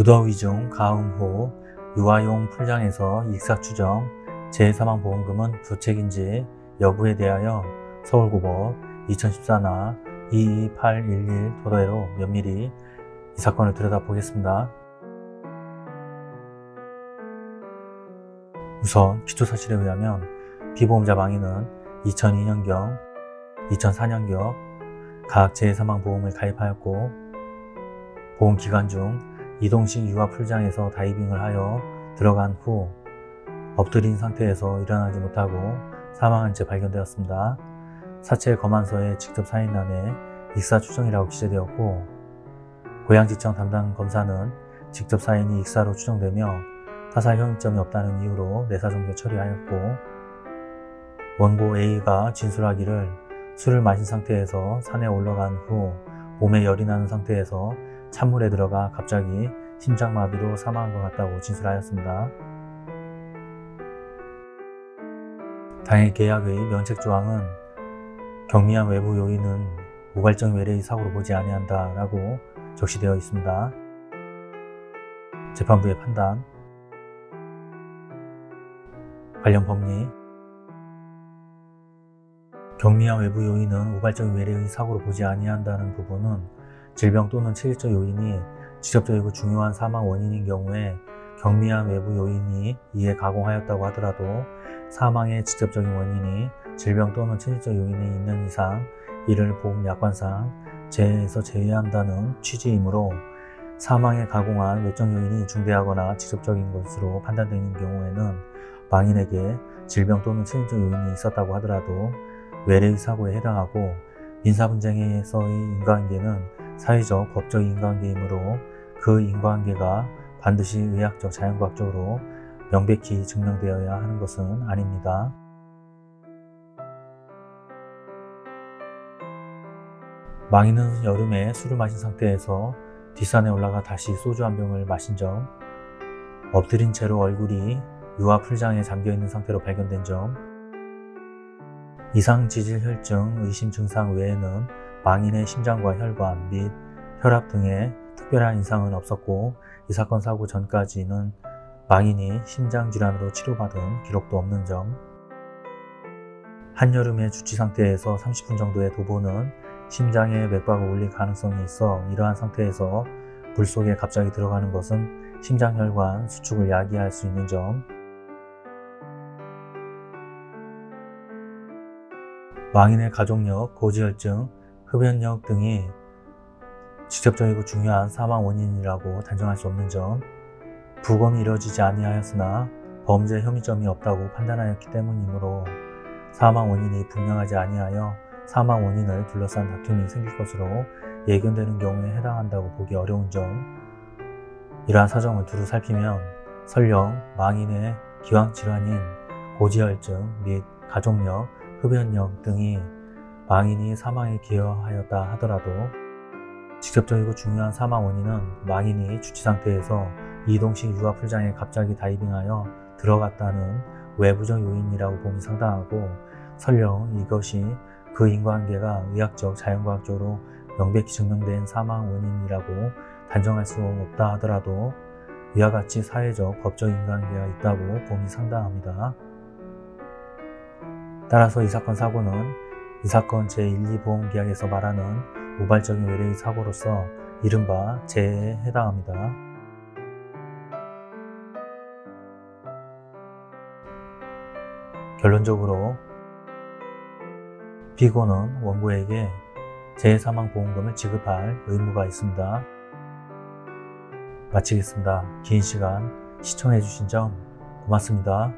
무더위 중 가음 후 유아용 풀장에서 익사 추정 재사망보험금은 부책인지 여부에 대하여 서울고법 2014나 22811 도대로 면밀히 이 사건을 들여다보겠습니다. 우선 기초사실에 의하면 피보험자 망인은 2002년경, 2004년경 각 재사망보험을 가입하였고 보험기간 중 이동식 유아풀장에서 다이빙을 하여 들어간 후 엎드린 상태에서 일어나지 못하고 사망한 채 발견되었습니다. 사체 검안서에 직접 사인란에 익사 추정이라고 기재되었고 고양지청 담당 검사는 직접 사인이 익사로 추정되며 타살 혐의점이 없다는 이유로 내사종결 처리하였고 원고 A가 진술하기를 술을 마신 상태에서 산에 올라간 후 몸에 열이 나는 상태에서 찬물에 들어가 갑자기 심장마비로 사망한 것 같다고 진술하였습니다. 당해 계약의 면책조항은 경미한 외부 요인은 우발적 외래의 사고로 보지 아니한다 라고 적시되어 있습니다. 재판부의 판단 관련 법리 경미한 외부 요인은 우발적 외래의 사고로 보지 아니한다는 부분은 질병 또는 체질적 요인이 직접적이고 중요한 사망 원인인 경우에 경미한 외부 요인이 이에 가공하였다고 하더라도 사망의 직접적인 원인이 질병 또는 체질적 요인이 있는 이상 이를 보험약관상 재해에서 제외한다는 취지이므로 사망에 가공한 외적 요인이 중대하거나 직접적인 것으로 판단되는 경우에는 망인에게 질병 또는 체질적 요인이 있었다고 하더라도 외래의 사고에 해당하고 민사분쟁에서의 인과관계는 사회적, 법적 인과관계이므로 그 인과관계가 반드시 의학적, 자연과학적으로 명백히 증명되어야 하는 것은 아닙니다. 망인은 여름에 술을 마신 상태에서 뒷산에 올라가 다시 소주 한 병을 마신 점, 엎드린 채로 얼굴이 유아 풀장에 잠겨있는 상태로 발견된 점, 이상 지질혈증 의심 증상 외에는 망인의 심장과 혈관 및 혈압 등의 특별한 이상은 없었고 이 사건 사고 전까지는 망인이 심장질환으로 치료받은 기록도 없는 점. 한여름의 주치 상태에서 30분 정도의 도보는 심장에 맥박을 올릴 가능성이 있어 이러한 상태에서 물속에 갑자기 들어가는 것은 심장혈관 수축을 야기할 수 있는 점. 망인의 가족력, 고지혈증, 흡연력 등이 직접적이고 중요한 사망 원인이라고 단정할 수 없는 점 부검이 이루어지지 아니하였으나 범죄 혐의점이 없다고 판단하였기 때문이므로 사망 원인이 분명하지 아니하여 사망 원인을 둘러싼 다툼이 생길 것으로 예견되는 경우에 해당한다고 보기 어려운 점. 이러한 사정을 두루 살피면 설령 망인의 기왕질환인 고지혈증 및 가족력, 흡연력 등이 망인이 사망에 기여하였다 하더라도 직접적이고 중요한 사망 원인은 망인이 주치 상태에서 이동식 유아풀장에 갑자기 다이빙하여 들어갔다는 외부적 요인이라고 봄이 상당하고 설령 이것이 그 인과관계가 의학적, 자연과학적으로 명백히 증명된 사망 원인이라고 단정할 수 없다 하더라도 이와 같이 사회적, 법적 인과관계가 있다고 봄이 상당합니다. 따라서 이 사건 사고는 이 사건 제1, 2보험 계약에서 말하는 우발적인 외래의 사고로서 이른바 재해에 해당합니다. 결론적으로 피고는 원고에게 재해사망보험금을 지급할 의무가 있습니다. 마치겠습니다. 긴 시간 시청해주신 점 고맙습니다.